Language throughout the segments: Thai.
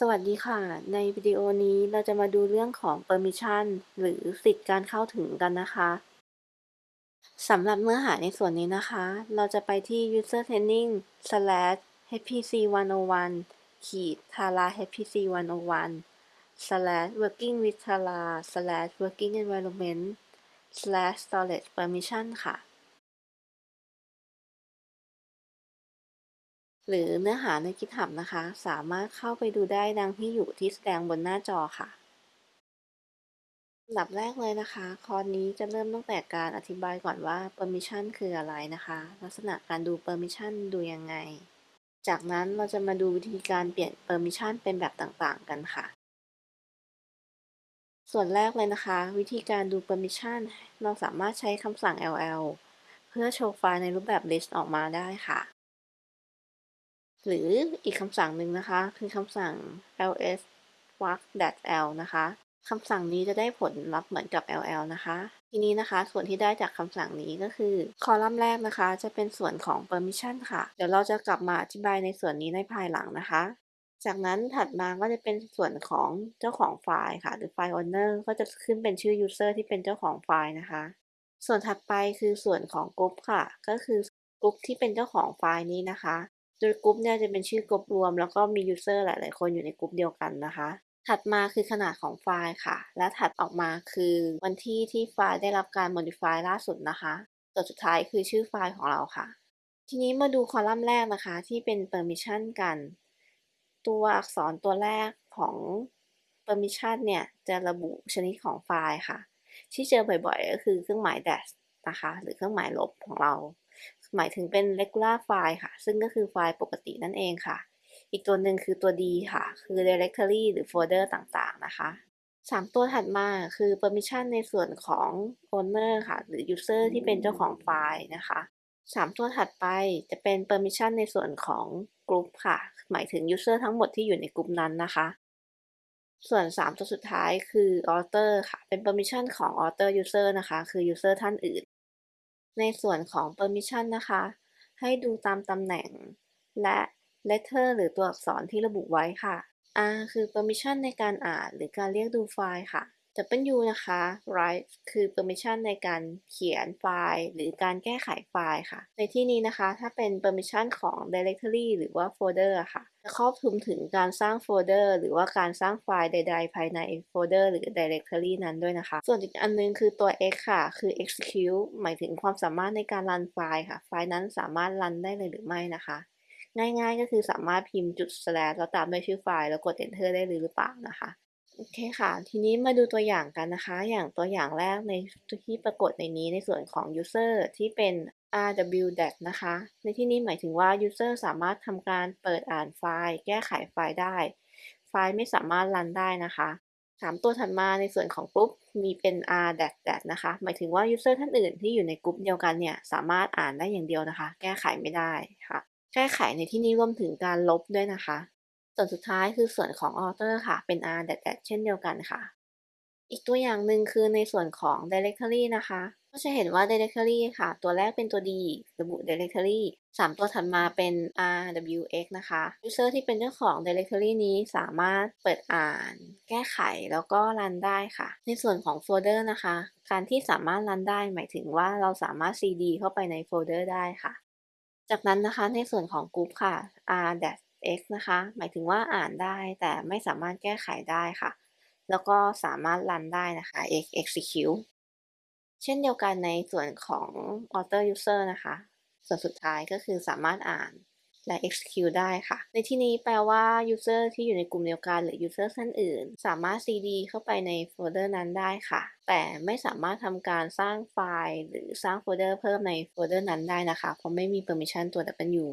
สวัสดีค่ะ ในวิดีโอนี้เราจะมาดูเรื่องของ Permission หรือสิทธิ์การเข้าถึงกันนะคะสำหรับเนื้อหาในส่วนนี้นะคะ เราจะไปที่ user training slash hpc 101ขีด tara hpc 101 slash working with tara slash working environment slash storage permission ค่ะ หรือเนื้อหาใน GitHub นะคะ สามารถเข้าไปดูได้ดังที่อยู่ที่แสดงบนหน้าจอค่ะอันดับแรกเลยนะคะ คอร์สนี้จะเริ่มตั้งแต่การอธิบายก่อนว่า permission คืออะไรนะคะ ลักษณะการดู permission ดูยังไง จากนั้นเราจะมาดูวิธีการเปลี่ยน permission เป็นแบบต่างๆ กันค่ะ ส่วนแรกเลยนะคะ วิธีการดู permission เราสามารถใช้คำสั่ง ll เพื่อโชว์ไฟล์ในรูปแบบ list ออกมาได้ค่ะ หรืออีกคำสั่งหนึ่งนะคะ คือคำสั่ง ls walk l นะคะคำสั่งนี้จะได้ผลลัพธ์เหมือนกับ ll นะคะ ทีนี้นะคะ ส่วนที่ได้จากคำสั่งนี้ก็คือ คอลัมน์แรกนะคะ จะเป็นส่วนของ permission ค่ะ เดี๋ยวเราจะกลับมาอธิบายในส่วนนี้ในภายหลังนะคะ จากนั้นถัดมาก็จะเป็นส่วนของเจ้าของไฟล์ค่ะ หรือไฟล์ owner ก็จะขึ้นเป็นชื่อ user ที่เป็นเจ้าของไฟล์นะคะ ส่วนถัดไปคือส่วนของกลุ่มค่ะ ก็คือกลุ่มที่เป็นเจ้าของไฟล์นี้นะคะ โดยกลุ่มเนี่ยจะเป็นชื่อกลุ่มรวม แล้วก็มี user หลาย ๆ คนอยู่ในกลุ่มเดียวกันนะคะ ถัดมาคือขนาดของไฟล์ค่ะ และถัดออกมาคือวันที่ที่ไฟล์ได้รับการ modify ล่าสุดนะคะตัวสุดท้ายคือชื่อไฟล์ของเราค่ะ ทีนี้มาดูคอลัมน์แรกนะคะ ที่เป็น permission กัน ตัวอักษรตัวแรกของ permission เนี่ยจะระบุชนิดของไฟล์ค่ะ ที่เจอบ่อยๆ ก็คือเครื่องหมาย dash นะคะ หรือเครื่องหมายลบของเรา หมายถึงเป็น regular file ค่ะ ซึ่งก็คือไฟล์ปกตินั่นเองค่ะ อีกตัวหนึ่งคือตัว D ค่ะ คือ directory หรือ folder ต่างๆ นะคะ 3 ตัวถัดมาคือ permission ในส่วนของ owner ค่ะ หรือ user ที่เป็นเจ้าของไฟล์นะคะ 3 ตัวถัดไปจะเป็น permission ในส่วนของ group ค่ะ หมายถึง user ทั้งหมดที่อยู่ในกลุ่มนั้นนะคะส่วน 3 ตัวสุดท้ายคือ other ค่ะ เป็น permission ของ other user นะคะ คือ user ท่านอื่น ในส่วนของ permission นะคะ ให้ดูตามตำแหน่ง และ letter หรือตัวอักษรที่ระบุไว้ค่ะ R คือ permission ในการอ่านหรือการเรียกดูไฟล์ค่ะ W นะคะ write คือ permission ในการเขียนไฟล์ หรือการแก้ไขไฟล์ค่ะ ในที่นี้นะคะ ถ้าเป็น permission ของ directory หรือว่า folder ค่ะ จะครอบคลุมถึงการสร้างโฟลเดอร์หรือว่าการสร้างไฟล์ใด ๆ ภายในโฟลเดอร์หรือ directory นั้นด้วยนะคะ ส่วนอีกอันนึงคือตัว x ค่ะ คือ execute หมายถึงความสามารถในการรันไฟล์ค่ะ ไฟล์นั้นสามารถรันได้เลยหรือไม่นะคะง่ายๆ ก็คือสามารถพิมพ์จุด slash แล้วตามด้วยชื่อไฟล์แล้วกด enter ได้หรือเปล่านะคะ โอเคค่ะ ทีนี้มาดูตัวอย่างกันนะคะ อย่างตัวอย่างแรกในที่ปรากฏในนี้ในส่วนของ user ที่เป็น rwdat นะคะ ในที่นี้หมายถึงว่า user สามารถทำการเปิดอ่านไฟล์ แก้ไขไฟล์ได้ ไฟล์ไม่สามารถรันได้นะคะสามตัวถัดมาในส่วนของกลุ่มมีเป็น r dat dat นะคะ หมายถึงว่า user ท่านอื่นที่อยู่ในกลุ่มเดียวกันเนี่ย สามารถอ่านได้อย่างเดียวนะคะ แก้ไขไม่ได้ค่ะ แก้ไขในที่นี้รวมถึงการลบด้วยนะคะ ส่วนสุดท้ายคือส่วนของ author ค่ะ เป็น r dash เช่นเดียวกันค่ะ อีกตัวอย่างหนึ่งคือในส่วนของ directory นะคะ ก็จะเห็นว่า directory ค่ะ ตัวแรกเป็นตัว d ระบุ directory 3 ตัวถัดมาเป็น rwx นะคะ user ที่เป็นเจ้าของ directory นี้สามารถเปิดอ่าน แก้ไขแล้วก็รันได้ค่ะ ในส่วนของโฟลเดอร์นะคะ การที่สามารถรันได้หมายถึงว่าเราสามารถ cd เข้าไปในโฟลเดอร์ได้ค่ะ จากนั้นนะคะในส่วนของกลุ่มค่ะ r x นะคะ หมายถึงว่าอ่านได้แต่ไม่สามารถแก้ไขได้ค่ะ แล้วก็สามารถรันได้นะคะ x execute เช่นเดียวกันในส่วนของ other user นะคะ ส่วนสุดท้ายก็คือสามารถอ่านและ execute ได้ค่ะ ในที่นี้แปลว่า user ที่อยู่ในกลุ่มเดียวกันหรือ user ท่านอื่น สามารถ cd เข้าไปในโฟลเดอร์นั้นได้ค่ะ แต่ไม่สามารถทำการสร้างไฟล์ หรือสร้างโฟลเดอร์เพิ่มในโฟลเดอร์นั้นได้นะคะ เพราะไม่มี permission ตัว W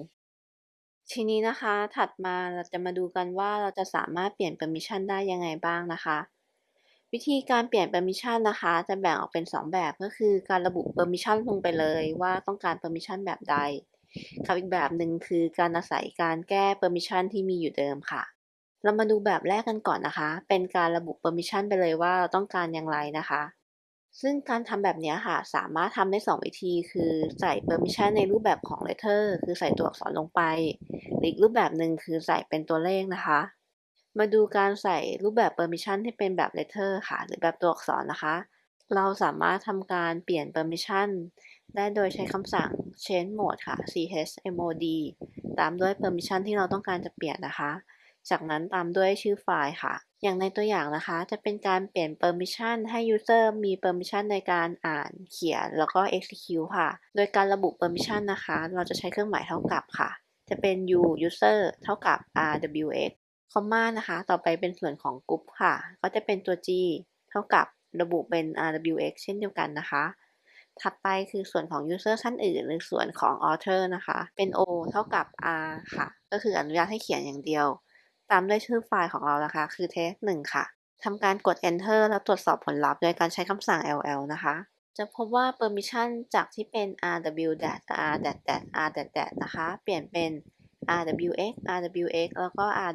ทีนี้นะคะ ถัดมาเราจะมาดูกันว่าเราจะสามารถเปลี่ยน permission ได้ยังไงบ้างนะคะ วิธีการเปลี่ยน permission นะคะ จะแบ่งออกเป็น 2 แบบก็คือการระบุ permission ลงไปเลยว่าต้องการ permission แบบใดกับอีกแบบหนึ่งคือการอาศัยการแก้ permission ที่มีอยู่เดิมค่ะ เรามาดูแบบแรกกันก่อนนะคะ เป็นการระบุ permission ไปเลยว่าเราต้องการอย่างไรนะคะ ซึ่งการทำแบบนี้ค่ะ สามารถทำได้ 2 วิธี คือใส่ permission ในรูปแบบของ letter คือใส่ตัวอักษรลงไปหรืออีกรูปแบบหนึ่งคือใส่เป็นตัวเลขนะคะ มาดูการใส่รูปแบบ permission ที่เป็นแบบ letter ค่ะ หรือแบบตัวอักษรนะคะ เราสามารถทำการเปลี่ยน permission ได้โดยใช้คำสั่ง change mode ค่ะ chmod ตามด้วย permission ที่เราต้องการจะเปลี่ยนนะคะ จากนั้นตามด้วยชื่อไฟล์ค่ะ อย่างในตัวอย่างนะคะ จะเป็นการเปลี่ยน permission ให้ user มี permission ในการอ่านเขียน แล้วก็ execute ค่ะ โดยการระบุ permission นะคะ เราจะใช้เครื่องหมายเท่ากับค่ะ จะเป็น u user เท่ากับ rwx คอมมานะคะ ต่อไปเป็นส่วนของ group ค่ะ ก็จะเป็นตัว g เท่ากับระบุเป็น rwx เช่นเดียวกันนะคะ ถัดไปคือส่วนของ user ท่านอื่น หรือส่วนของ author นะคะ เป็น o เท่ากับ r ค่ะ ก็คืออนุญาตให้เขียนอย่างเดียว ตามด้วยชื่อไฟล์ของเรานะคะ คือ test 1ค่ะทำการกด enter แล้วตรวจสอบผลลัพธ์โดยการใช้คำสั่ง ll นะคะ จะพบว่า permission จากที่เป็น rw r r นะคะ เปลี่ยนเป็น rwx rwx แล้วก็ r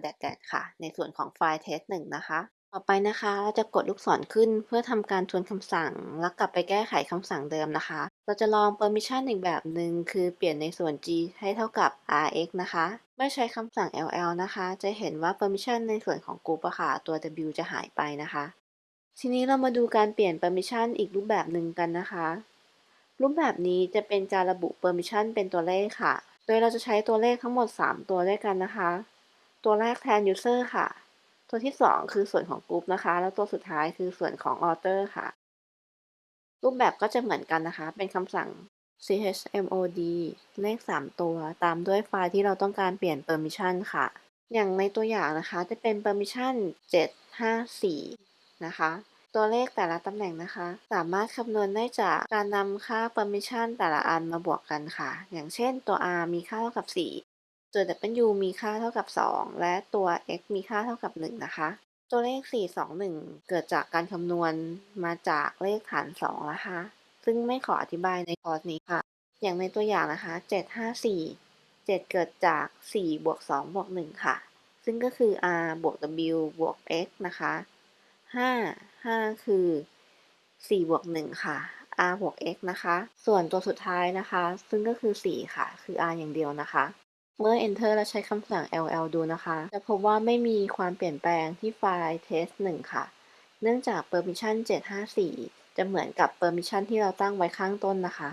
ค่ะ ในส่วนของไฟล์ test 1นะคะ ต่อไปนะคะ เราจะกดลูกศรขึ้นเพื่อทำการทวนคำสั่ง แล้วกลับไปแก้ไขคำสั่งเดิมนะคะ เราจะลอง permission อีกแบบหนึ่งคือเปลี่ยนในส่วน g ให้เท่ากับ rx นะคะเมื่อใช้คำสั่ง ll นะคะ จะเห็นว่า permission ในส่วนของ group อะค่ะ ตัว w จะหายไปนะคะ ทีนี้เรามาดูการเปลี่ยน permission อีกรูปแบบหนึ่งกันนะคะ รูปแบบนี้จะเป็นการระบุ permission เป็นตัวเลขค่ะ โดยเราจะใช้ตัวเลขทั้งหมด 3 ตัวด้วยกันนะคะ ตัวแรกแทน user ค่ะ ตัวที่ 2 คือส่วนของ group นะคะ แล้วตัวสุดท้ายคือส่วนของ author ค่ะ รูปแบบก็จะเหมือนกันนะคะ เป็นคำสั่ง chmod เลข 3 ตัว ตามด้วยไฟล์ที่เราต้องการเปลี่ยน permission ค่ะ อย่างในตัวอย่างนะคะจะเป็น permission 754 นะคะ ตัวเลขแต่ละตำแหน่งนะคะ สามารถคำนวณได้จากการนำค่า permission แต่ละอันมาบวกกันค่ะ อย่างเช่นตัว r มีค่าเท่ากับ 4 ตัว w มีค่าเท่ากับ 2 และตัว x มีค่าเท่ากับ 1 นะคะ ตัวเลข 421 เกิดจากการคำนวณมาจากเลขฐาน 2 นะคะ ซึ่งไม่ขออธิบายในคอร์สนี้ค่ะ อย่างในตัวอย่างนะคะ 754 7 เกิดจาก 4 บวก 2 บวก 1 ค่ะ ซึ่งก็คือ r บวก w บวก x นะคะ 5 5 คือ 4 บวก 1 ค่ะ r บวก x นะคะ ส่วนตัวสุดท้ายนะคะ ซึ่งก็คือ 4 ค่ะ คือ r อย่างเดียวนะคะ เมื่อ enter และใช้คำสั่ง ll ดูนะคะ จะพบว่าไม่มีความเปลี่ยนแปลงที่ไฟล์ test 1 ค่ะ เนื่องจาก permission 754 จะเหมือนกับ permission ที่เราตั้งไว้ข้างต้นนะคะ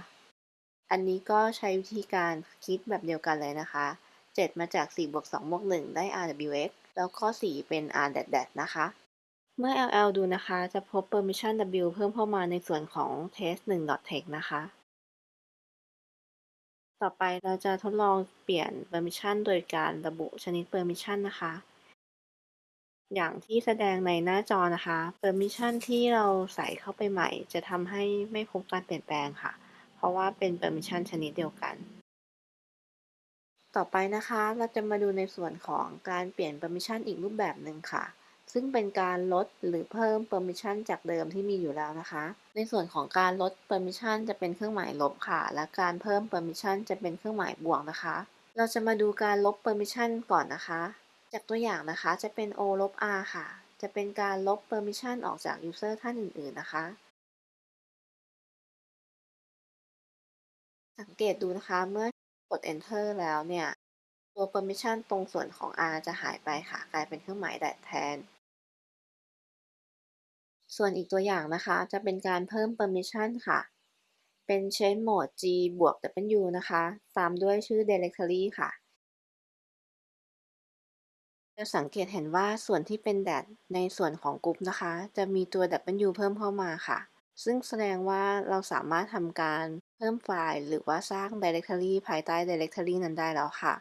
อันนี้ก็ใช้วิธีการคิดแบบเดียวกันเลยนะคะ 7 มาจาก 4 บวก 2 บวก 1 ได้ rwx แล้วข้อ4เป็น r นะคะ เมื่อ ll ดูนะคะ จะพบ permission w เพิ่มเข้ามาในส่วนของ test 1 text นะคะ ต่อไปเราจะทดลองเปลี่ยน permission โดยการระบุชนิด permission นะคะ อย่างที่แสดงในหน้าจอนะคะ permission ที่เราใส่เข้าไปใหม่ จะทำให้ไม่พบการเปลี่ยนแปลงค่ะ เพราะว่าเป็น permission ชนิดเดียวกัน ต่อไปนะคะ เราจะมาดูในส่วนของการเปลี่ยน permission อีกรูปแบบหนึ่งค่ะ ซึ่งเป็นการลดหรือเพิ่ม permission จากเดิมที่มีอยู่แล้วนะคะ ในส่วนของการลด permission จะเป็นเครื่องหมายลบค่ะ และการเพิ่ม permission จะเป็นเครื่องหมายบวกนะคะ เราจะมาดูการลบ permission ก่อนนะคะ จากตัวอย่างนะคะจะเป็น o ลบ r ค่ะ จะเป็นการลบ permission ออกจาก user ท่านอื่น ๆ นะคะ สังเกตดูนะคะเมื่อกด enter แล้วเนี่ยตัว permission ตรงส่วนของ r จะหายไปค่ะ กลายเป็นเครื่องหมายแดดแทน ส่วนอีกตัวอย่างนะคะจะเป็นการเพิ่ม permission ค่ะ เป็น change mode g บวก w นะคะ ตามด้วยชื่อ directory ค่ะ จะสังเกตเห็นว่าส่วนที่เป็น dat ในส่วนของกลุ่มนะคะ จะมีตัว w เพิ่มเข้ามาค่ะ ซึ่งแสดงว่าเราสามารถทำการเพิ่มไฟล์ หรือว่าสร้าง directory ภายใต้ directory นั้นได้แล้วค่ะ